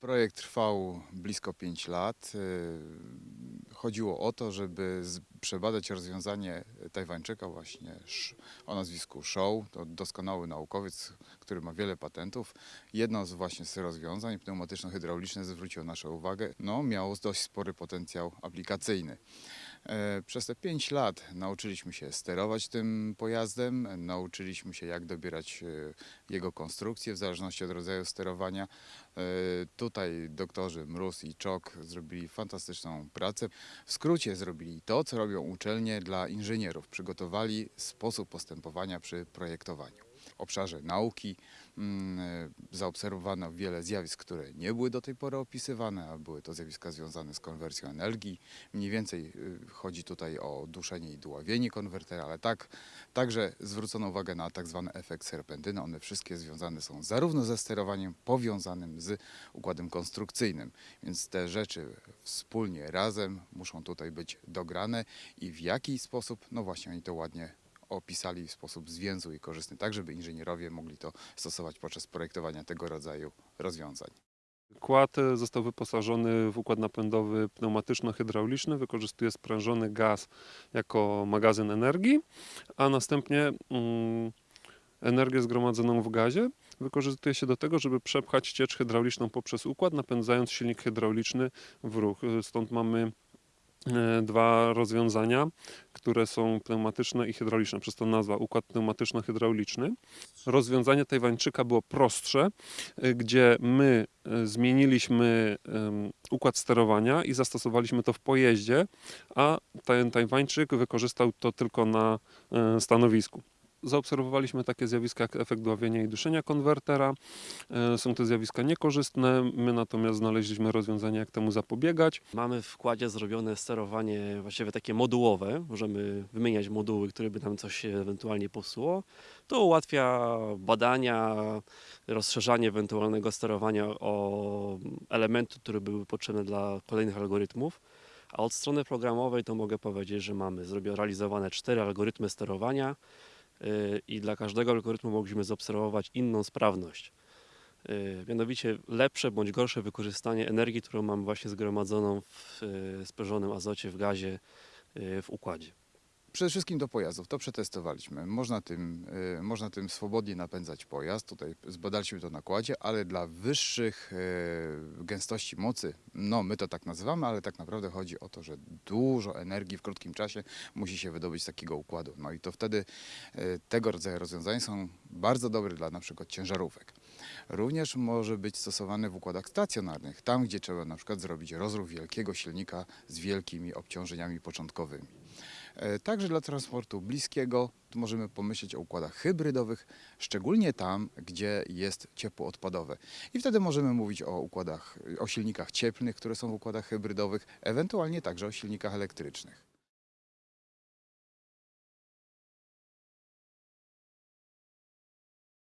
Projekt trwał blisko 5 lat. Chodziło o to, żeby przebadać rozwiązanie Tajwańczyka właśnie o nazwisku Show. To doskonały naukowiec, który ma wiele patentów. Jedno z właśnie z rozwiązań pneumatyczno-hydrauliczne zwróciło naszą uwagę. No, miało dość spory potencjał aplikacyjny. E, Przez te 5 lat nauczyliśmy się sterować tym pojazdem, nauczyliśmy się jak dobierać e, jego konstrukcję w zależności od rodzaju sterowania. E, Tutaj doktorzy Mróz i Czok zrobili fantastyczną pracę. W skrócie zrobili to, co robią uczelnie dla inżynierów. Przygotowali sposób postępowania przy projektowaniu. Obszarze nauki mm, e, zaobserwowano wiele zjawisk, które nie były do tej pory opisywane, a były to zjawiska związane z konwersją energii. Mniej więcej y, chodzi tutaj o duszenie i dławienie konwertera, ale tak, także zwrócono uwagę na tak zwany efekt serpentyny. One wszystkie związane są zarówno ze sterowaniem powiązanym z układem konstrukcyjnym, więc te rzeczy wspólnie, razem muszą tutaj być dograne i w jaki sposób, no właśnie oni to ładnie opisali w sposób zwięzły i korzystny, tak żeby inżynierowie mogli to stosować podczas projektowania tego rodzaju rozwiązań. Kład e, został wyposażony w układ napędowy pneumatyczno-hydrauliczny, wykorzystuje sprężony gaz jako magazyn energii, a następnie mm, energię zgromadzoną w gazie wykorzystuje się do tego, żeby przepchać ciecz hydrauliczną poprzez układ, napędzając silnik hydrauliczny w ruch. E, Stąd mamy dwa rozwiązania, które są pneumatyczne i hydrauliczne, przez to nazwa układ pneumatyczno-hydrauliczny. Rozwiązanie Tajwańczyka było prostsze, y, gdzie my y, zmieniliśmy układ sterowania i zastosowaliśmy to w pojeździe, a ten Tajwańczyk wykorzystał to tylko na stanowisku. Zaobserwowaliśmy takie zjawiska jak efekt dławienia i duszenia konwertera. Y, Są to zjawiska niekorzystne, my natomiast znaleźliśmy rozwiązanie, jak temu zapobiegać. Mamy w wkładzie zrobione sterowanie właściwie takie modułowe. Możemy wymieniać moduły, które by nam coś ewentualnie popsuło. To ułatwia badania, rozszerzanie ewentualnego sterowania o elementy, które były potrzebne dla kolejnych algorytmów. A od strony programowej to mogę powiedzieć, że mamy realizowane cztery algorytmy sterowania i dla każdego algorytmu mogliśmy zaobserwować inną sprawność. Yy, Mianowicie lepsze bądź gorsze wykorzystanie energii, którą mamy właśnie zgromadzoną w yy, sprężonym azocie, w gazie, w układzie. Przede wszystkim do pojazdów, to przetestowaliśmy. Można tym, y, można tym swobodnie napędzać pojazd, tutaj zbadaliśmy to na kładzie, ale dla wyższych y, gęstości mocy, no my to tak nazywamy, ale tak naprawdę chodzi o to, że dużo energii w krótkim czasie musi się wydobyć z takiego układu. No i to wtedy y, tego rodzaju rozwiązania są bardzo dobre dla na przykład ciężarówek. Również może być stosowany w układach stacjonarnych, tam gdzie trzeba na przykład zrobić rozruch wielkiego silnika z wielkimi obciążeniami początkowymi. E, Także dla transportu bliskiego możemy pomyśleć o układach hybrydowych, szczególnie tam, gdzie jest ciepło odpadowe. I wtedy możemy mówić o układach, o silnikach cieplnych, które są w układach hybrydowych, ewentualnie także o silnikach elektrycznych.